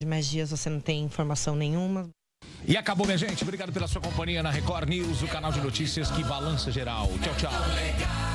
de mais dias você não tem informação nenhuma. E acabou, minha gente. Obrigado pela sua companhia na Record News, o canal de notícias que balança geral. Tchau, tchau.